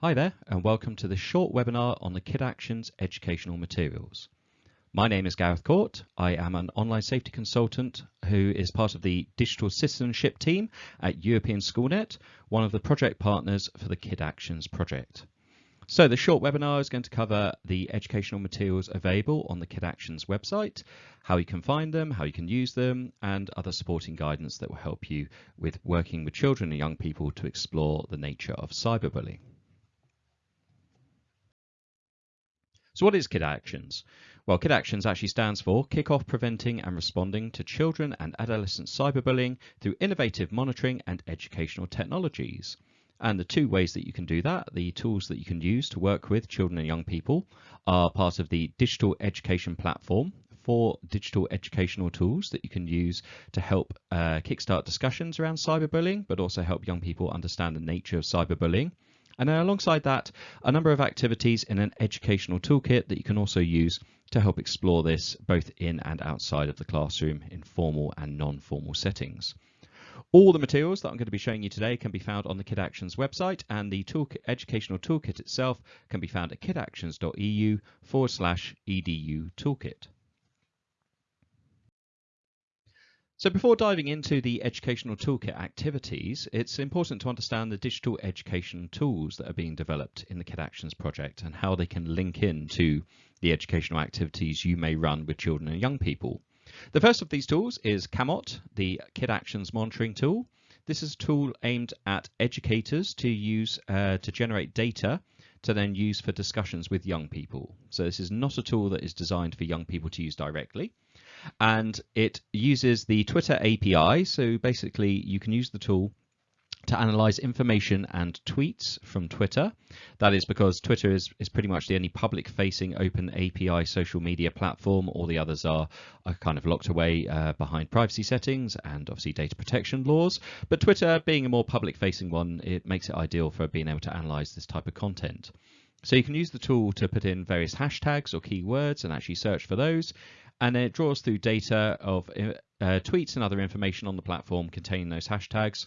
Hi there and welcome to this short webinar on the Kid Actions educational materials. My name is Gareth Court. I am an online safety consultant who is part of the digital citizenship team at European Schoolnet, one of the project partners for the Kid Actions project. So the short webinar is going to cover the educational materials available on the Kid Actions website, how you can find them, how you can use them, and other supporting guidance that will help you with working with children and young people to explore the nature of cyberbullying. So what is KID Actions? Well, KID Actions actually stands for Kick Off Preventing and Responding to Children and Adolescent Cyberbullying through Innovative Monitoring and Educational Technologies. And the two ways that you can do that, the tools that you can use to work with children and young people are part of the digital education platform for digital educational tools that you can use to help uh, kickstart discussions around cyberbullying, but also help young people understand the nature of cyberbullying and then alongside that, a number of activities in an educational toolkit that you can also use to help explore this both in and outside of the classroom in formal and non-formal settings. All the materials that I'm going to be showing you today can be found on the Kid Actions website and the educational toolkit itself can be found at kidactions.eu forward slash edu toolkit. So before diving into the educational toolkit activities, it's important to understand the digital education tools that are being developed in the Kid Actions project and how they can link in to the educational activities you may run with children and young people. The first of these tools is CAMOT, the Kid Actions monitoring tool. This is a tool aimed at educators to use uh, to generate data to then use for discussions with young people. So this is not a tool that is designed for young people to use directly and it uses the Twitter API. So basically, you can use the tool to analyze information and tweets from Twitter. That is because Twitter is, is pretty much the only public facing open API social media platform. All the others are, are kind of locked away uh, behind privacy settings and obviously data protection laws. But Twitter, being a more public facing one, it makes it ideal for being able to analyze this type of content. So you can use the tool to put in various hashtags or keywords and actually search for those and then it draws through data of uh, uh, tweets and other information on the platform containing those hashtags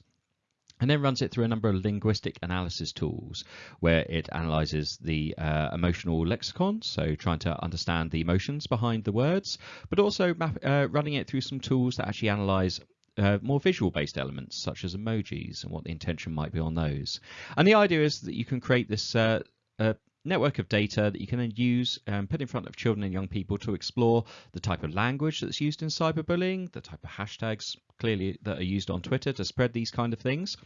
and then runs it through a number of linguistic analysis tools where it analyzes the uh, emotional lexicon, so trying to understand the emotions behind the words, but also map, uh, running it through some tools that actually analyze uh, more visual based elements such as emojis and what the intention might be on those. And the idea is that you can create this uh, uh, network of data that you can then use and put in front of children and young people to explore the type of language that's used in cyberbullying, the type of hashtags clearly that are used on Twitter to spread these kind of things.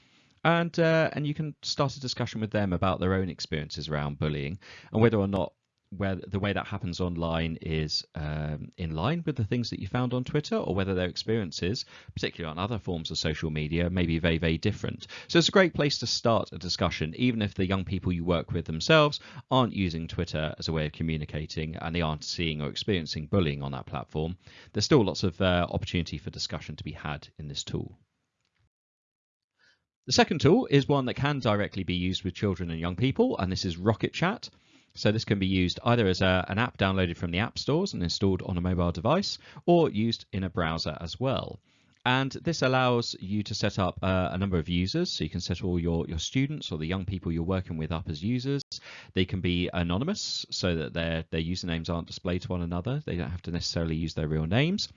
And, uh, and you can start a discussion with them about their own experiences around bullying and whether or not where the way that happens online is um, in line with the things that you found on Twitter or whether their experiences, particularly on other forms of social media, may be very, very different. So it's a great place to start a discussion, even if the young people you work with themselves aren't using Twitter as a way of communicating and they aren't seeing or experiencing bullying on that platform. There's still lots of uh, opportunity for discussion to be had in this tool. The second tool is one that can directly be used with children and young people, and this is Rocket Chat. So this can be used either as a, an app downloaded from the app stores and installed on a mobile device or used in a browser as well. And this allows you to set up uh, a number of users. So you can set all your, your students or the young people you're working with up as users. They can be anonymous so that their, their usernames aren't displayed to one another. They don't have to necessarily use their real names.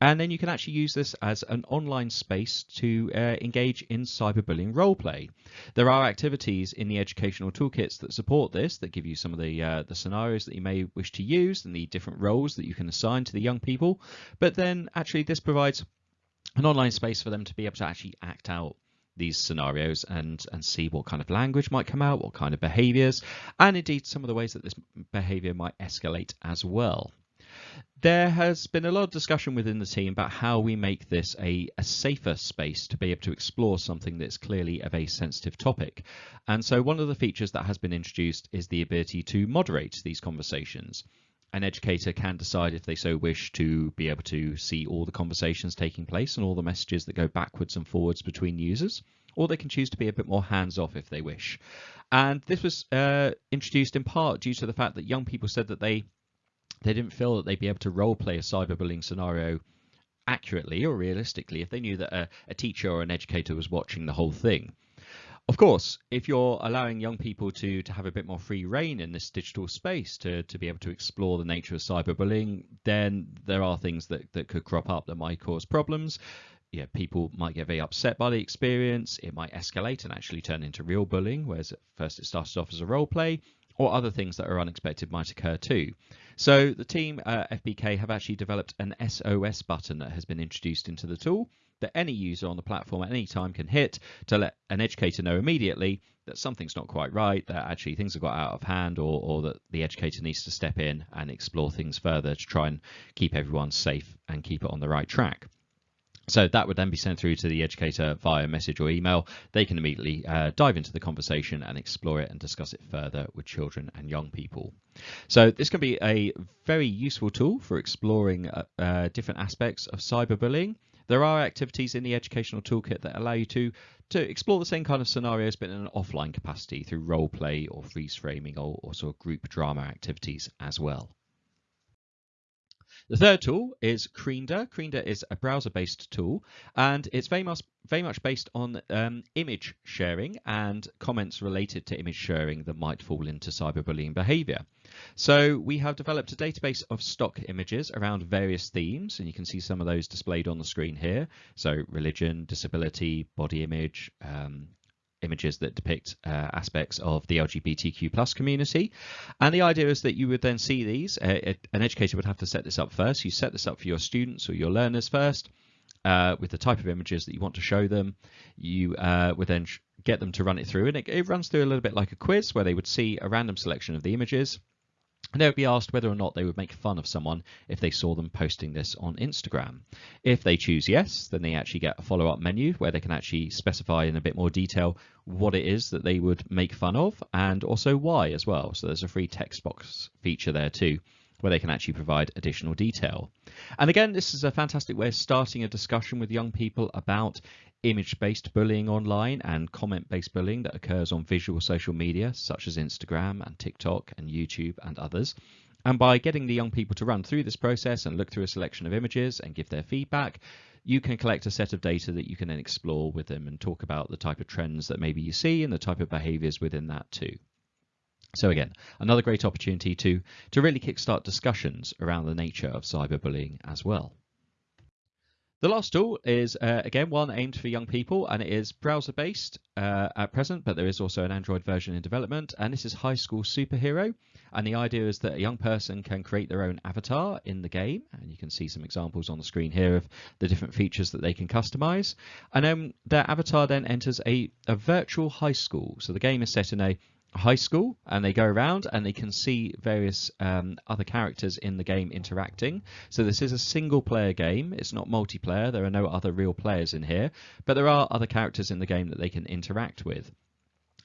And then you can actually use this as an online space to uh, engage in cyberbullying roleplay. There are activities in the educational toolkits that support this, that give you some of the, uh, the scenarios that you may wish to use and the different roles that you can assign to the young people. But then actually this provides an online space for them to be able to actually act out these scenarios and and see what kind of language might come out, what kind of behaviors, and indeed some of the ways that this behavior might escalate as well there has been a lot of discussion within the team about how we make this a, a, safer space to be able to explore something that's clearly of a sensitive topic. And so one of the features that has been introduced is the ability to moderate these conversations. An educator can decide if they so wish to be able to see all the conversations taking place and all the messages that go backwards and forwards between users, or they can choose to be a bit more hands off if they wish. And this was uh, introduced in part due to the fact that young people said that they they didn't feel that they'd be able to role play a cyberbullying scenario accurately or realistically if they knew that a, a teacher or an educator was watching the whole thing. Of course, if you're allowing young people to, to have a bit more free reign in this digital space to, to be able to explore the nature of cyberbullying, then there are things that, that could crop up that might cause problems. Yeah, people might get very upset by the experience. It might escalate and actually turn into real bullying, whereas at first it started off as a role play, or other things that are unexpected might occur too. So the team uh, FBK have actually developed an SOS button that has been introduced into the tool that any user on the platform at any time can hit to let an educator know immediately that something's not quite right, that actually things have got out of hand, or, or that the educator needs to step in and explore things further to try and keep everyone safe and keep it on the right track. So that would then be sent through to the educator via message or email. They can immediately uh, dive into the conversation and explore it and discuss it further with children and young people. So this can be a very useful tool for exploring uh, uh, different aspects of cyberbullying. There are activities in the educational toolkit that allow you to to explore the same kind of scenarios but in an offline capacity through role play or freeze framing or, or sort of group drama activities as well. The third tool is Creender. Creender is a browser-based tool, and it's very much very much based on um, image sharing and comments related to image sharing that might fall into cyberbullying behavior. So we have developed a database of stock images around various themes, and you can see some of those displayed on the screen here. So religion, disability, body image, um, images that depict uh, aspects of the LGBTQ plus community. And the idea is that you would then see these. Uh, an educator would have to set this up first. You set this up for your students or your learners first. Uh, with the type of images that you want to show them, you uh, would then get them to run it through, and it, it runs through a little bit like a quiz where they would see a random selection of the images, they would be asked whether or not they would make fun of someone if they saw them posting this on Instagram. If they choose yes, then they actually get a follow-up menu where they can actually specify in a bit more detail what it is that they would make fun of and also why as well. So there's a free text box feature there too where they can actually provide additional detail. And again, this is a fantastic way of starting a discussion with young people about image-based bullying online and comment-based bullying that occurs on visual social media such as Instagram and TikTok and YouTube and others. And by getting the young people to run through this process and look through a selection of images and give their feedback, you can collect a set of data that you can then explore with them and talk about the type of trends that maybe you see and the type of behaviors within that too. So again, another great opportunity to, to really kickstart discussions around the nature of cyberbullying as well. The last tool is, uh, again, one aimed for young people, and it is browser-based uh, at present, but there is also an Android version in development, and this is High School Superhero. And the idea is that a young person can create their own avatar in the game, and you can see some examples on the screen here of the different features that they can customize. And then their avatar then enters a, a virtual high school. So the game is set in a high school and they go around and they can see various um, other characters in the game interacting. So this is a single player game. It's not multiplayer. There are no other real players in here, but there are other characters in the game that they can interact with.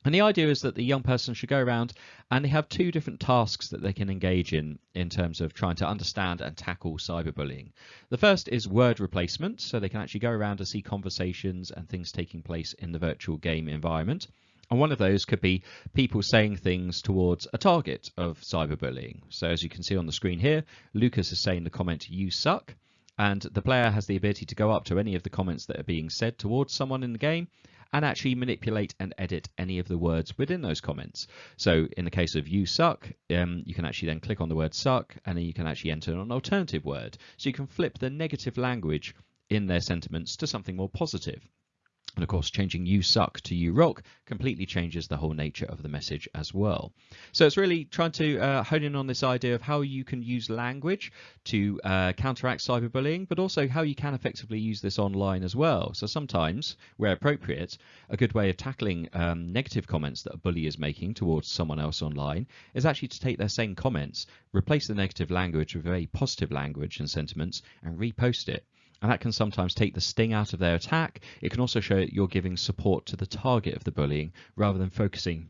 And the idea is that the young person should go around and they have two different tasks that they can engage in in terms of trying to understand and tackle cyberbullying. The first is word replacement, so they can actually go around and see conversations and things taking place in the virtual game environment. And one of those could be people saying things towards a target of cyberbullying. So as you can see on the screen here, Lucas is saying the comment, you suck. And the player has the ability to go up to any of the comments that are being said towards someone in the game and actually manipulate and edit any of the words within those comments. So in the case of you suck, um, you can actually then click on the word suck and then you can actually enter an alternative word. So you can flip the negative language in their sentiments to something more positive. And of course, changing you suck to you rock completely changes the whole nature of the message as well. So it's really trying to uh, hone in on this idea of how you can use language to uh, counteract cyberbullying, but also how you can effectively use this online as well. So sometimes, where appropriate, a good way of tackling um, negative comments that a bully is making towards someone else online is actually to take their same comments, replace the negative language with very positive language and sentiments, and repost it and that can sometimes take the sting out of their attack. It can also show that you're giving support to the target of the bullying rather than focusing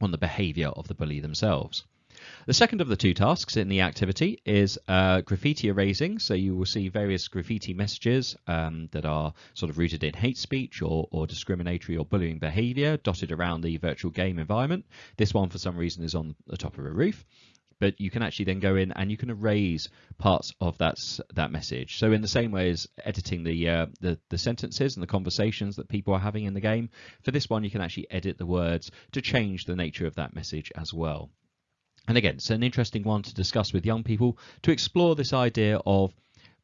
on the behavior of the bully themselves. The second of the two tasks in the activity is uh, graffiti erasing. So you will see various graffiti messages um, that are sort of rooted in hate speech or, or discriminatory or bullying behavior dotted around the virtual game environment. This one, for some reason, is on the top of a roof. But you can actually then go in and you can erase parts of that that message. So in the same way as editing the, uh, the the sentences and the conversations that people are having in the game, for this one you can actually edit the words to change the nature of that message as well. And again, it's an interesting one to discuss with young people to explore this idea of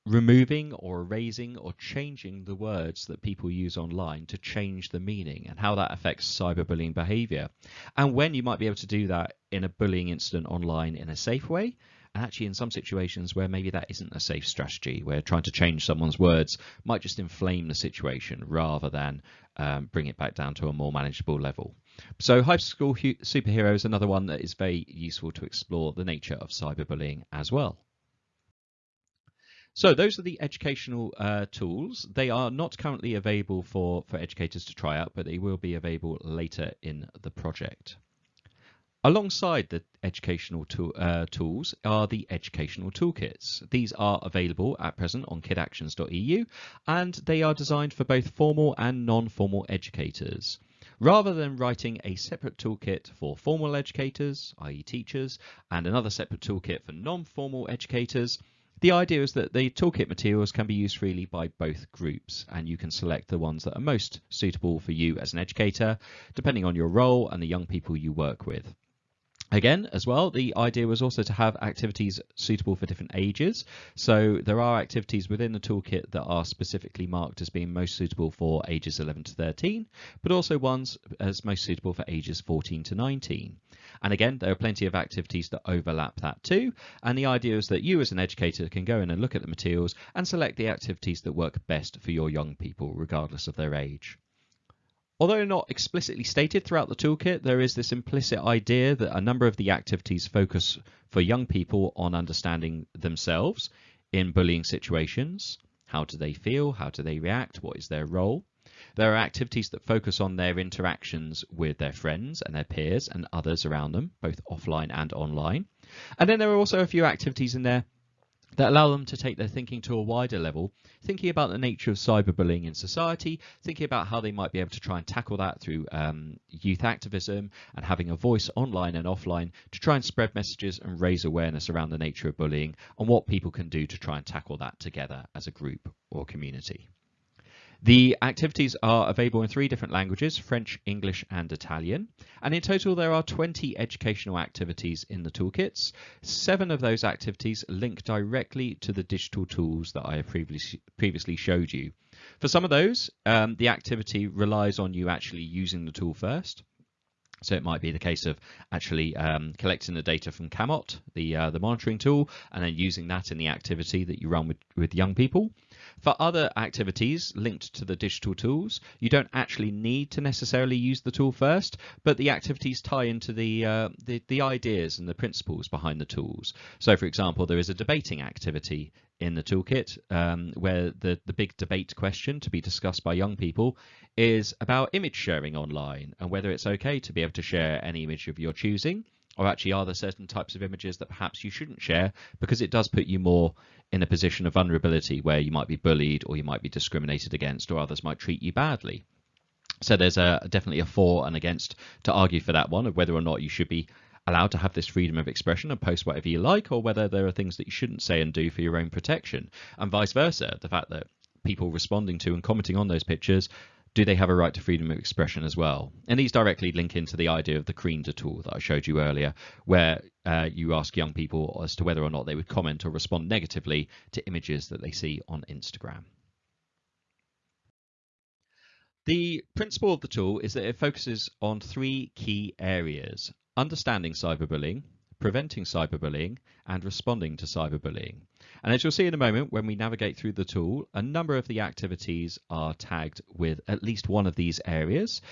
removing or erasing or changing the words that people use online to change the meaning and how that affects cyberbullying behavior. And when you might be able to do that in a bullying incident online in a safe way and actually in some situations where maybe that isn't a safe strategy where trying to change someone's words might just inflame the situation rather than um, bring it back down to a more manageable level. So high school superhero is another one that is very useful to explore the nature of cyberbullying as well so those are the educational uh, tools. They are not currently available for, for educators to try out, but they will be available later in the project. Alongside the educational tool, uh, tools are the educational toolkits. These are available at present on kidactions.eu and they are designed for both formal and non-formal educators. Rather than writing a separate toolkit for formal educators, i.e. teachers, and another separate toolkit for non-formal educators, the idea is that the toolkit materials can be used freely by both groups and you can select the ones that are most suitable for you as an educator, depending on your role and the young people you work with. Again, as well, the idea was also to have activities suitable for different ages. So there are activities within the toolkit that are specifically marked as being most suitable for ages 11 to 13, but also ones as most suitable for ages 14 to 19. And again, there are plenty of activities that overlap that too. And the idea is that you as an educator can go in and look at the materials and select the activities that work best for your young people, regardless of their age. Although not explicitly stated throughout the toolkit, there is this implicit idea that a number of the activities focus for young people on understanding themselves in bullying situations. How do they feel? How do they react? What is their role? There are activities that focus on their interactions with their friends and their peers and others around them, both offline and online. And then there are also a few activities in there that allow them to take their thinking to a wider level, thinking about the nature of cyberbullying in society, thinking about how they might be able to try and tackle that through um, youth activism and having a voice online and offline to try and spread messages and raise awareness around the nature of bullying and what people can do to try and tackle that together as a group or community. The activities are available in three different languages, French, English and Italian. And in total there are 20 educational activities in the toolkits. Seven of those activities link directly to the digital tools that I have previously, previously showed you. For some of those, um, the activity relies on you actually using the tool first. So it might be the case of actually um, collecting the data from CAMOT, the uh, the monitoring tool, and then using that in the activity that you run with, with young people. For other activities linked to the digital tools, you don't actually need to necessarily use the tool first, but the activities tie into the, uh, the, the ideas and the principles behind the tools. So for example, there is a debating activity in the toolkit um, where the, the big debate question to be discussed by young people is about image sharing online and whether it's okay to be able to share any image of your choosing or actually are there certain types of images that perhaps you shouldn't share because it does put you more in a position of vulnerability where you might be bullied or you might be discriminated against or others might treat you badly. So there's a definitely a for and against to argue for that one of whether or not you should be allowed to have this freedom of expression and post whatever you like or whether there are things that you shouldn't say and do for your own protection and vice versa the fact that people responding to and commenting on those pictures do they have a right to freedom of expression as well? And these directly link into the idea of the Creender tool that I showed you earlier, where uh, you ask young people as to whether or not they would comment or respond negatively to images that they see on Instagram. The principle of the tool is that it focuses on three key areas, understanding cyberbullying, preventing cyberbullying, and responding to cyberbullying. And as you'll see in a moment, when we navigate through the tool, a number of the activities are tagged with at least one of these areas.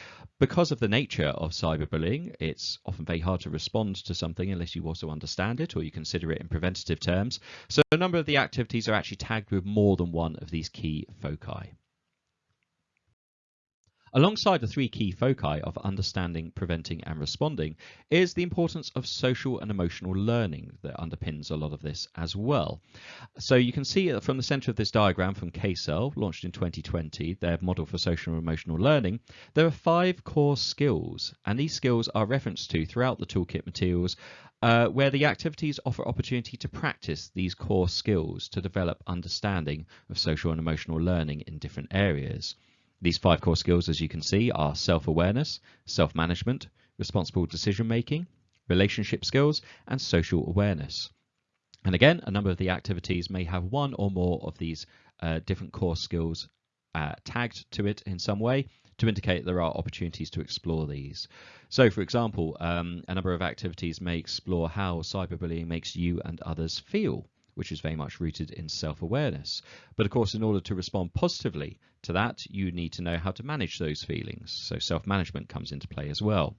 Because of the nature of cyberbullying, it's often very hard to respond to something unless you also understand it or you consider it in preventative terms. So a number of the activities are actually tagged with more than one of these key foci. Alongside the three key foci of understanding, preventing and responding is the importance of social and emotional learning that underpins a lot of this as well. So you can see from the center of this diagram from CASEL, launched in 2020, their model for social and emotional learning, there are five core skills and these skills are referenced to throughout the toolkit materials uh, where the activities offer opportunity to practice these core skills to develop understanding of social and emotional learning in different areas. These five core skills, as you can see, are self-awareness, self-management, responsible decision-making, relationship skills, and social awareness. And again, a number of the activities may have one or more of these uh, different core skills uh, tagged to it in some way to indicate there are opportunities to explore these. So, for example, um, a number of activities may explore how cyberbullying makes you and others feel which is very much rooted in self-awareness. But of course, in order to respond positively to that, you need to know how to manage those feelings. So self-management comes into play as well.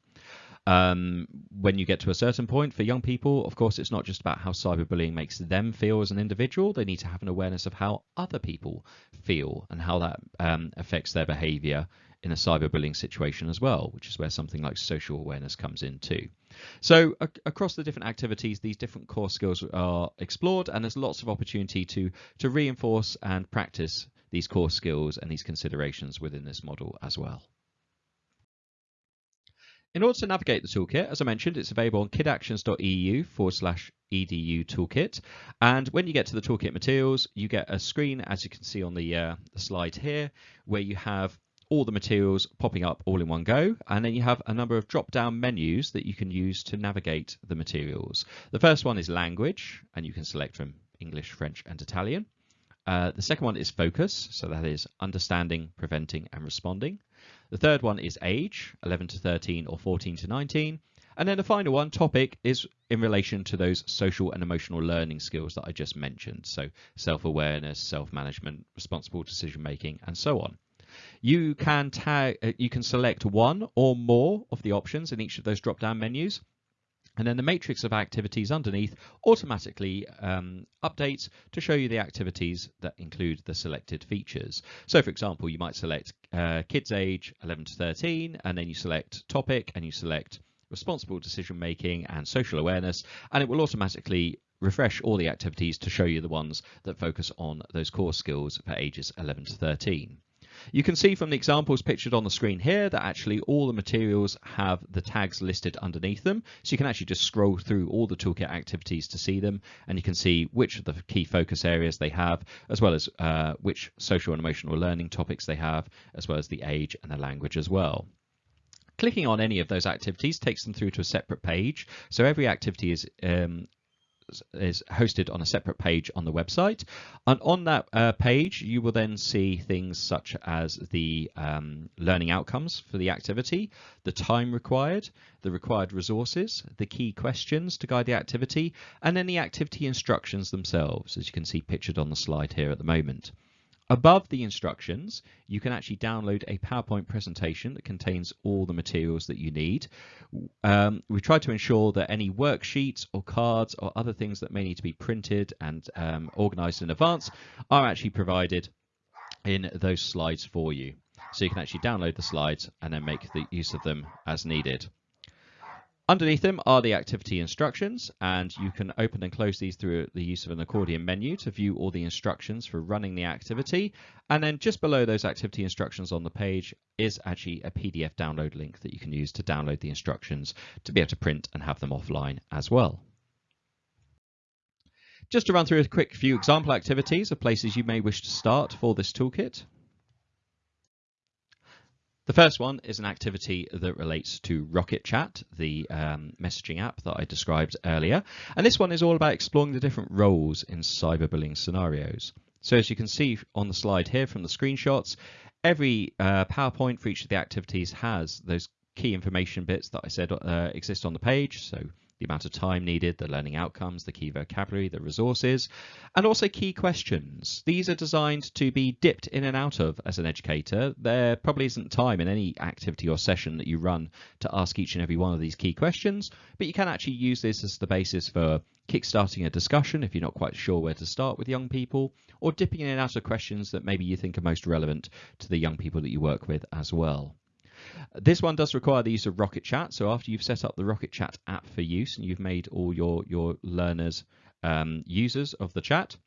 Um, when you get to a certain point for young people, of course, it's not just about how cyberbullying makes them feel as an individual. They need to have an awareness of how other people feel and how that um, affects their behavior in a cyberbullying situation as well, which is where something like social awareness comes in too. So across the different activities, these different core skills are explored and there's lots of opportunity to, to reinforce and practice these core skills and these considerations within this model as well. In order to navigate the toolkit, as I mentioned, it's available on kidactions.eu forward slash edu toolkit. And when you get to the toolkit materials, you get a screen, as you can see on the, uh, the slide here, where you have all the materials popping up all in one go. And then you have a number of drop down menus that you can use to navigate the materials. The first one is language, and you can select from English, French, and Italian. Uh, the second one is focus, so that is understanding, preventing, and responding. The third one is age, 11 to 13 or 14 to 19. And then the final one, topic, is in relation to those social and emotional learning skills that I just mentioned. So self-awareness, self-management, responsible decision making, and so on. You can tag, uh, you can select one or more of the options in each of those drop-down menus. And then the matrix of activities underneath automatically um, updates to show you the activities that include the selected features. So for example, you might select uh, kids age 11 to 13, and then you select topic and you select responsible decision making and social awareness, and it will automatically refresh all the activities to show you the ones that focus on those core skills for ages 11 to 13. You can see from the examples pictured on the screen here that actually all the materials have the tags listed underneath them. So you can actually just scroll through all the toolkit activities to see them and you can see which of the key focus areas they have, as well as uh, which social and emotional learning topics they have, as well as the age and the language as well. Clicking on any of those activities takes them through to a separate page. So every activity is um, is hosted on a separate page on the website. And on that uh, page, you will then see things such as the um, learning outcomes for the activity, the time required, the required resources, the key questions to guide the activity, and then the activity instructions themselves, as you can see pictured on the slide here at the moment. Above the instructions, you can actually download a PowerPoint presentation that contains all the materials that you need. Um, we try to ensure that any worksheets or cards or other things that may need to be printed and um, organized in advance are actually provided in those slides for you. So you can actually download the slides and then make the use of them as needed. Underneath them are the activity instructions, and you can open and close these through the use of an accordion menu to view all the instructions for running the activity. And then just below those activity instructions on the page is actually a PDF download link that you can use to download the instructions to be able to print and have them offline as well. Just to run through a quick few example activities of places you may wish to start for this toolkit. The first one is an activity that relates to Rocket Chat, the um, messaging app that I described earlier. And this one is all about exploring the different roles in cyberbullying scenarios. So as you can see on the slide here from the screenshots, every uh, PowerPoint for each of the activities has those key information bits that I said uh, exist on the page. So the amount of time needed, the learning outcomes, the key vocabulary, the resources, and also key questions. These are designed to be dipped in and out of as an educator. There probably isn't time in any activity or session that you run to ask each and every one of these key questions, but you can actually use this as the basis for kickstarting a discussion if you're not quite sure where to start with young people, or dipping in and out of questions that maybe you think are most relevant to the young people that you work with as well. This one does require the use of Rocket Chat. So after you've set up the Rocket Chat app for use and you've made all your, your learners um, users of the chat,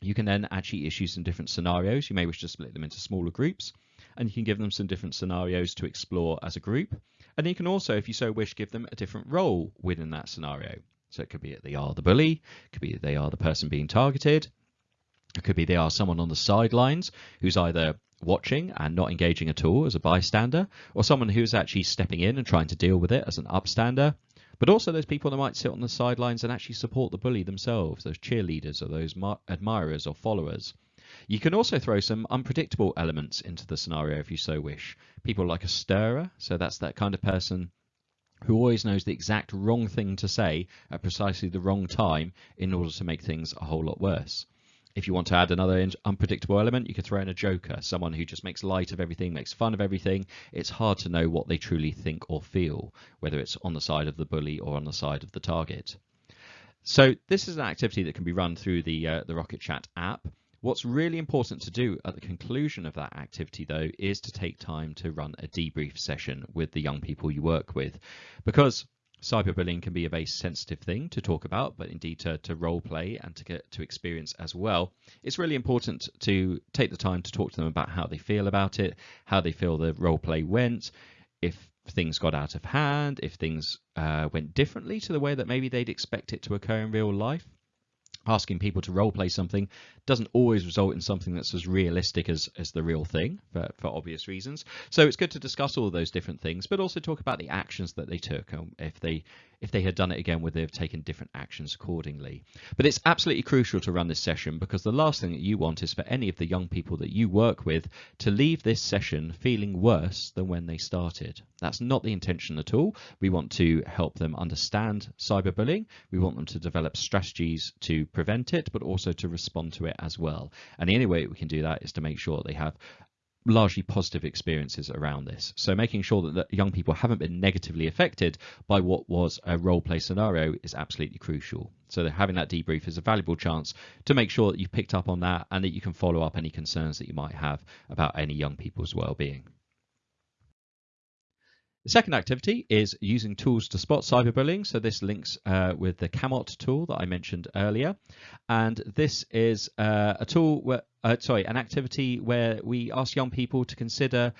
you can then actually issue some different scenarios. You may wish to split them into smaller groups and you can give them some different scenarios to explore as a group. And you can also, if you so wish, give them a different role within that scenario. So it could be that they are the bully, it could be that they are the person being targeted, it could be they are someone on the sidelines who's either watching and not engaging at all as a bystander, or someone who's actually stepping in and trying to deal with it as an upstander. But also those people that might sit on the sidelines and actually support the bully themselves, those cheerleaders or those admirers or followers. You can also throw some unpredictable elements into the scenario if you so wish. People like a stirrer, so that's that kind of person who always knows the exact wrong thing to say at precisely the wrong time in order to make things a whole lot worse. If you want to add another unpredictable element, you could throw in a joker, someone who just makes light of everything, makes fun of everything. It's hard to know what they truly think or feel, whether it's on the side of the bully or on the side of the target. So this is an activity that can be run through the, uh, the Rocket Chat app. What's really important to do at the conclusion of that activity, though, is to take time to run a debrief session with the young people you work with. Because cyberbullying can be a very sensitive thing to talk about, but indeed to, to role play and to get to experience as well. It's really important to take the time to talk to them about how they feel about it, how they feel the role play went, if things got out of hand, if things uh, went differently to the way that maybe they'd expect it to occur in real life asking people to role play something doesn't always result in something that's as realistic as, as the real thing for, for obvious reasons. So it's good to discuss all of those different things, but also talk about the actions that they took. Um, if they if they had done it again, would they have taken different actions accordingly? But it's absolutely crucial to run this session because the last thing that you want is for any of the young people that you work with to leave this session feeling worse than when they started. That's not the intention at all. We want to help them understand cyberbullying. We want them to develop strategies to prevent it, but also to respond to it as well. And the only way we can do that is to make sure they have largely positive experiences around this. So making sure that the young people haven't been negatively affected by what was a role play scenario is absolutely crucial. So that having that debrief is a valuable chance to make sure that you've picked up on that and that you can follow up any concerns that you might have about any young people's well-being. The second activity is using tools to spot cyberbullying. So this links uh, with the CAMOT tool that I mentioned earlier. And this is uh, a tool where, uh, sorry, an activity where we ask young people to consider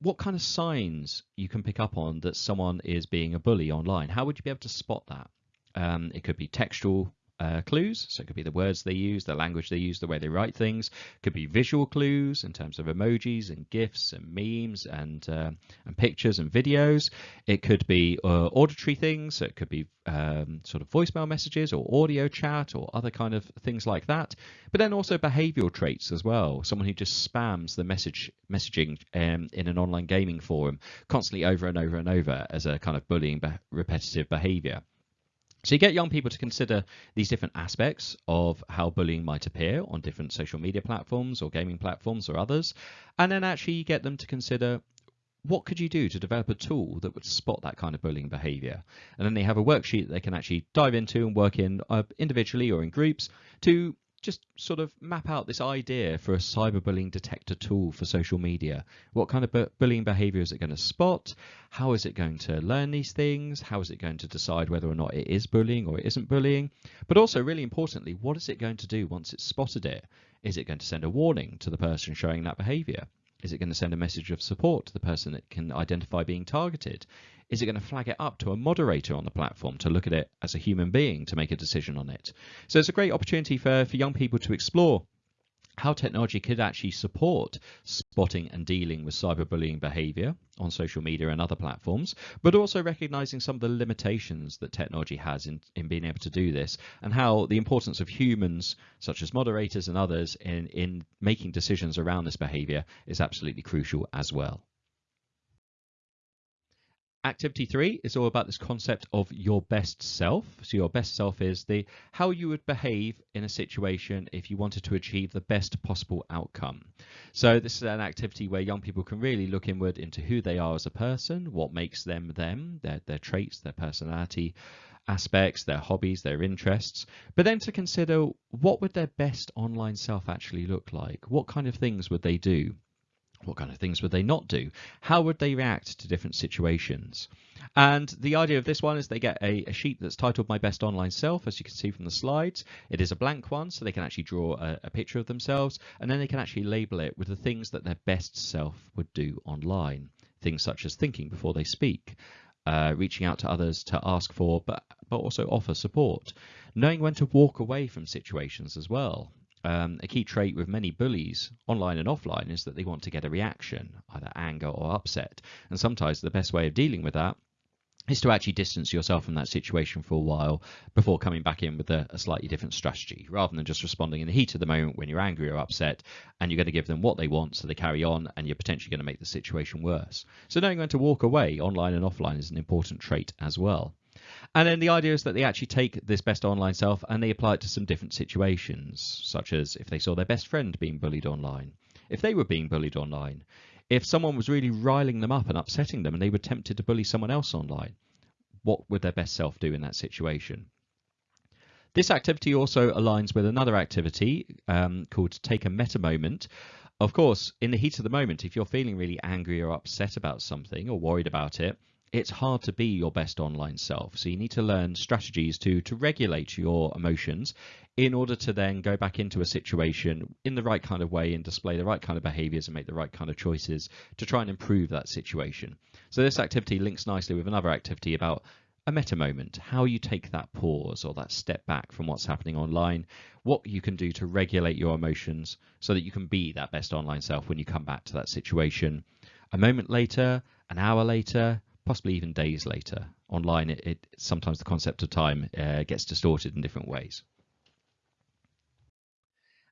what kind of signs you can pick up on that someone is being a bully online. How would you be able to spot that? Um, it could be textual uh, clues. So it could be the words they use, the language they use, the way they write things. It could be visual clues in terms of emojis and GIFs and memes and uh, and pictures and videos. It could be uh, auditory things. So it could be um, sort of voicemail messages or audio chat or other kind of things like that. But then also behavioural traits as well. Someone who just spams the message messaging um, in an online gaming forum constantly over and over and over as a kind of bullying be- repetitive behaviour. So you get young people to consider these different aspects of how bullying might appear on different social media platforms or gaming platforms or others, and then actually you get them to consider what could you do to develop a tool that would spot that kind of bullying behavior? And then they have a worksheet that they can actually dive into and work in uh, individually or in groups to just sort of map out this idea for a cyberbullying detector tool for social media. What kind of bu bullying behavior is it going to spot? How is it going to learn these things? How is it going to decide whether or not it is bullying or it isn't bullying? But also, really importantly, what is it going to do once it's spotted it? Is it going to send a warning to the person showing that behavior? Is it going to send a message of support to the person that can identify being targeted? Is it going to flag it up to a moderator on the platform to look at it as a human being to make a decision on it? So it's a great opportunity for, for young people to explore how technology could actually support spotting and dealing with cyberbullying behavior on social media and other platforms, but also recognizing some of the limitations that technology has in, in being able to do this and how the importance of humans, such as moderators and others, in, in making decisions around this behavior is absolutely crucial as well. Activity three is all about this concept of your best self. So your best self is the how you would behave in a situation if you wanted to achieve the best possible outcome. So this is an activity where young people can really look inward into who they are as a person, what makes them them, their, their traits, their personality aspects, their hobbies, their interests, but then to consider what would their best online self actually look like? What kind of things would they do? What kind of things would they not do? How would they react to different situations? And the idea of this one is they get a, a, sheet that's titled My Best Online Self, as you can see from the slides. It is a blank one, so they can actually draw a, a picture of themselves, and then they can actually label it with the things that their best self would do online. Things such as thinking before they speak, uh, reaching out to others to ask for, but, but also offer support. Knowing when to walk away from situations as well. Um, a key trait with many bullies, online and offline, is that they want to get a reaction, either anger or upset. And sometimes the best way of dealing with that is to actually distance yourself from that situation for a while before coming back in with a, a, slightly different strategy, rather than just responding in the heat of the moment when you're angry or upset and you're going to give them what they want so they carry on and you're potentially going to make the situation worse. So knowing when to walk away online and offline is an important trait as well. And then the idea is that they actually take this best online self and they apply it to some different situations, such as if they saw their best friend being bullied online, if they were being bullied online, if someone was really riling them up and upsetting them and they were tempted to bully someone else online, what would their best self do in that situation? This activity also aligns with another activity um, called Take a Meta Moment. Of course, in the heat of the moment, if you're feeling really angry or upset about something or worried about it, it's hard to be your best online self. So you need to learn strategies to to regulate your emotions in order to then go back into a situation in the right kind of way and display the right kind of behaviors and make the right kind of choices to try and improve that situation. So this activity links nicely with another activity about a meta moment, how you take that pause or that step back from what's happening online, what you can do to regulate your emotions so that you can be that best online self when you come back to that situation. A moment later, an hour later, possibly even days later. Online, it, it sometimes the concept of time uh, gets distorted in different ways.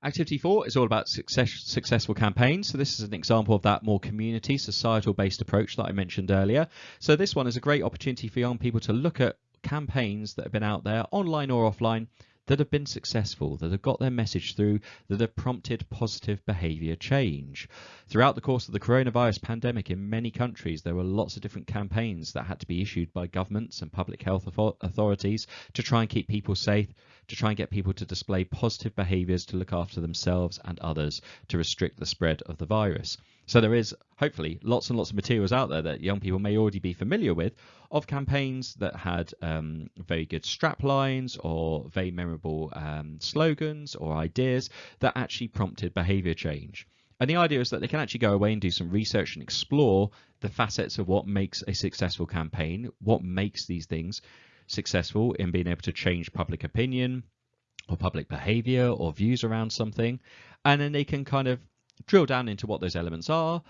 Activity four is all about success, successful campaigns. So this is an example of that more community, societal based approach that I mentioned earlier. So this one is a great opportunity for young people to look at campaigns that have been out there online or offline that have been successful, that have got their message through, that have prompted positive behaviour change. Throughout the course of the coronavirus pandemic in many countries, there were lots of different campaigns that had to be issued by governments and public health authorities to try and keep people safe, to try and get people to display positive behaviours to look after themselves and others to restrict the spread of the virus. So there is hopefully lots and lots of materials out there that young people may already be familiar with of campaigns that had um, very good strap lines or very memorable um, slogans or ideas that actually prompted behavior change. And the idea is that they can actually go away and do some research and explore the facets of what makes a successful campaign, what makes these things successful in being able to change public opinion or public behavior or views around something. And then they can kind of drill down into what those elements are,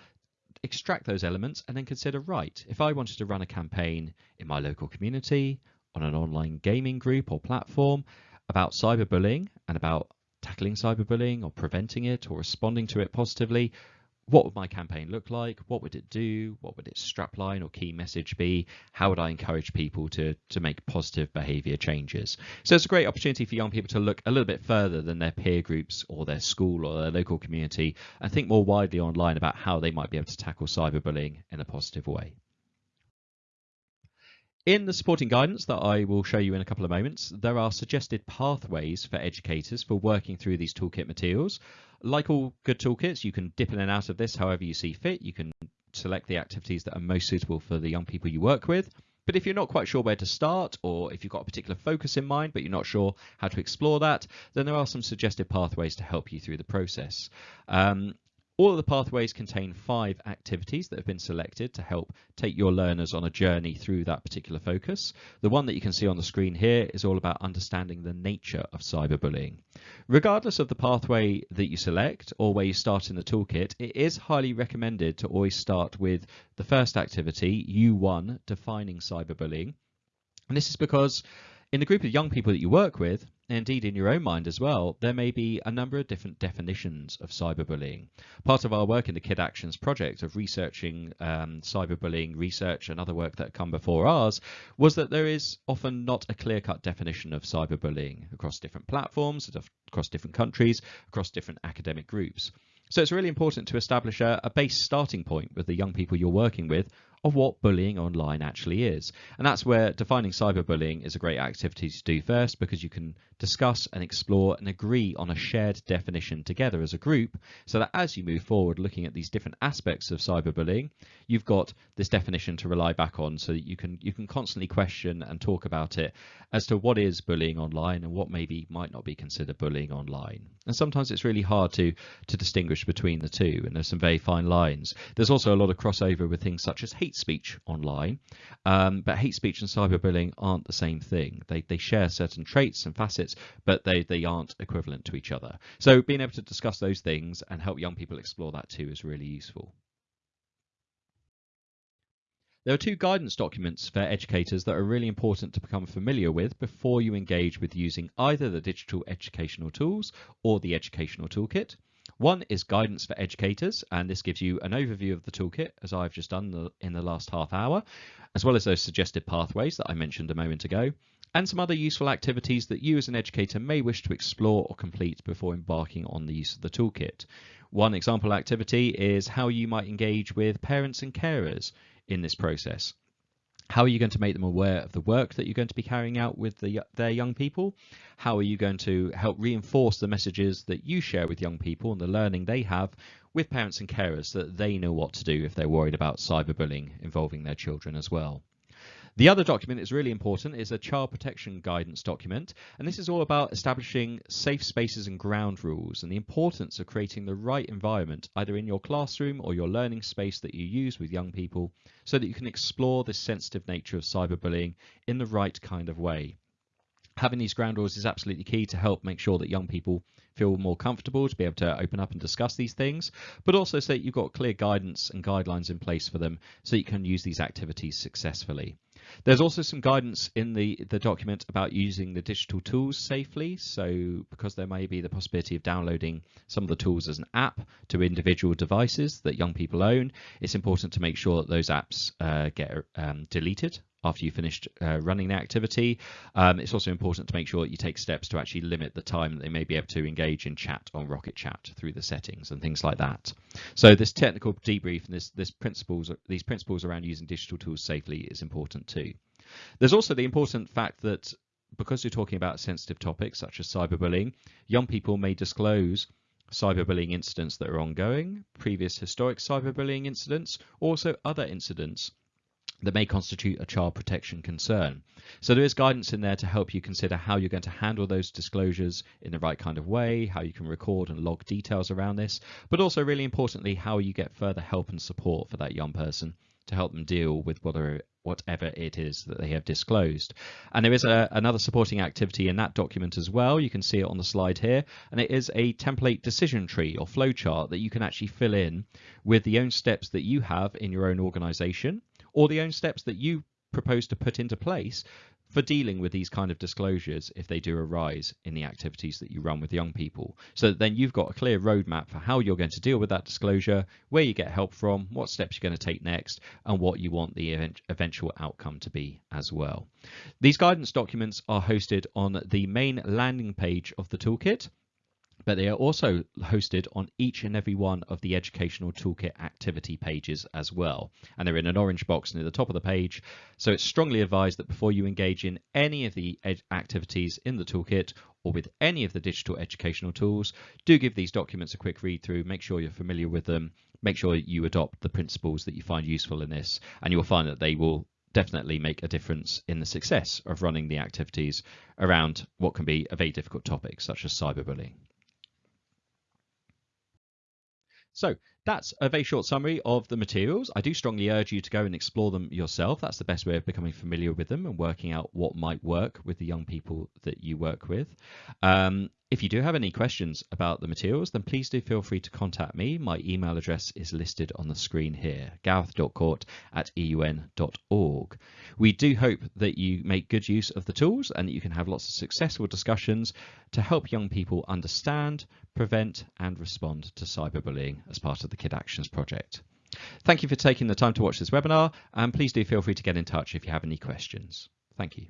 extract those elements, and then consider right, if I wanted to run a campaign in my local community, on an online gaming group or platform about cyberbullying and about tackling cyberbullying or preventing it or responding to it positively, what would my campaign look like? What would it do? What would its strapline or key message be? How would I encourage people to, to make positive behavior changes? So it's a great opportunity for young people to look a little bit further than their peer groups or their school or their local community and think more widely online about how they might be able to tackle cyberbullying in a positive way. In the supporting guidance that I will show you in a couple of moments, there are suggested pathways for educators for working through these toolkit materials. Like all good toolkits, you can dip in and out of this however you see fit. You can select the activities that are most suitable for the young people you work with. But if you're not quite sure where to start, or if you've got a particular focus in mind, but you're not sure how to explore that, then there are some suggested pathways to help you through the process. Um, all of the pathways contain five activities that have been selected to help take your learners on a journey through that particular focus. The one that you can see on the screen here is all about understanding the nature of cyberbullying. Regardless of the pathway that you select or where you start in the toolkit, it is highly recommended to always start with the first activity, U1, defining cyberbullying. And this is because In the group of young people that you work with, and indeed in your own mind as well, there may be a number of different definitions of cyberbullying. Part of our work in the Kid Actions project of researching um, cyberbullying research and other work that come before ours was that there is often not a clear-cut definition of cyberbullying across different platforms, across different countries, across different academic groups. So it's really important to establish a, a base starting point with the young people you're working with of what bullying online actually is. And that's where defining cyberbullying is a great activity to do first because you can discuss and explore and agree on a shared definition together as a group so that as you move forward looking at these different aspects of cyberbullying, you've got this definition to rely back on so that you can you can constantly question and talk about it as to what is bullying online and what maybe might not be considered bullying online. And sometimes it's really hard to to distinguish between the two and there's some very fine lines. There's also a lot of crossover with things such as hate hate speech online, um, but hate speech and cyberbullying aren't the same thing. They, they share certain traits and facets, but they, they aren't equivalent to each other. So being able to discuss those things and help young people explore that too is really useful. There are two guidance documents for educators that are really important to become familiar with before you engage with using either the digital educational tools or the educational toolkit. One is guidance for educators, and this gives you an overview of the toolkit, as I've just done in the last half hour, as well as those suggested pathways that I mentioned a moment ago, and some other useful activities that you as an educator may wish to explore or complete before embarking on the use of the toolkit. One example activity is how you might engage with parents and carers in this process. How are you going to make them aware of the work that you're going to be carrying out with the, their young people? How are you going to help reinforce the messages that you share with young people and the learning they have with parents and carers so that they know what to do if they're worried about cyberbullying involving their children as well? The other document is really important, is a child protection guidance document, and this is all about establishing safe spaces and ground rules and the importance of creating the right environment either in your classroom or your learning space that you use with young people so that you can explore the sensitive nature of cyberbullying in the right kind of way. Having these ground rules is absolutely key to help make sure that young people feel more comfortable to be able to open up and discuss these things, but also so that you've got clear guidance and guidelines in place for them so you can use these activities successfully. There's also some guidance in the, the document about using the digital tools safely. So because there may be the possibility of downloading some of the tools as an app to individual devices that young people own, it's important to make sure that those apps uh, get um, deleted after you finished uh, running the activity. Um, it's also important to make sure that you take steps to actually limit the time that they may be able to engage in chat on Rocket Chat through the settings and things like that. So this technical debrief and this, this principles, these principles around using digital tools safely is important too. There's also the important fact that because you're talking about sensitive topics such as cyberbullying, young people may disclose cyberbullying incidents that are ongoing, previous historic cyberbullying incidents, also other incidents that may constitute a child protection concern. So there is guidance in there to help you consider how you're going to handle those disclosures in the right kind of way, how you can record and log details around this, but also really importantly, how you get further help and support for that young person to help them deal with whatever, whatever it is that they have disclosed. And there is a, another supporting activity in that document as well. You can see it on the slide here, and it is a template decision tree or flowchart that you can actually fill in with the own steps that you have in your own organization or the own steps that you propose to put into place for dealing with these kind of disclosures if they do arise in the activities that you run with young people. So then you've got a clear roadmap for how you're going to deal with that disclosure, where you get help from, what steps you're going to take next, and what you want the event eventual outcome to be as well. These guidance documents are hosted on the main landing page of the toolkit but they are also hosted on each and every one of the Educational Toolkit activity pages as well. And they're in an orange box near the top of the page. So it's strongly advised that before you engage in any of the activities in the toolkit or with any of the digital educational tools, do give these documents a quick read through, make sure you're familiar with them, make sure you adopt the principles that you find useful in this, and you'll find that they will definitely make a difference in the success of running the activities around what can be a very difficult topic such as cyberbullying. So that's a very short summary of the materials. I do strongly urge you to go and explore them yourself. That's the best way of becoming familiar with them and working out what might work with the young people that you work with. Um, if you do have any questions about the materials, then please do feel free to contact me. My email address is listed on the screen here, gareth.court at eun.org. We do hope that you make good use of the tools and that you can have lots of successful discussions to help young people understand, prevent and respond to cyberbullying as part of the Kid Actions project. Thank you for taking the time to watch this webinar and please do feel free to get in touch if you have any questions. Thank you.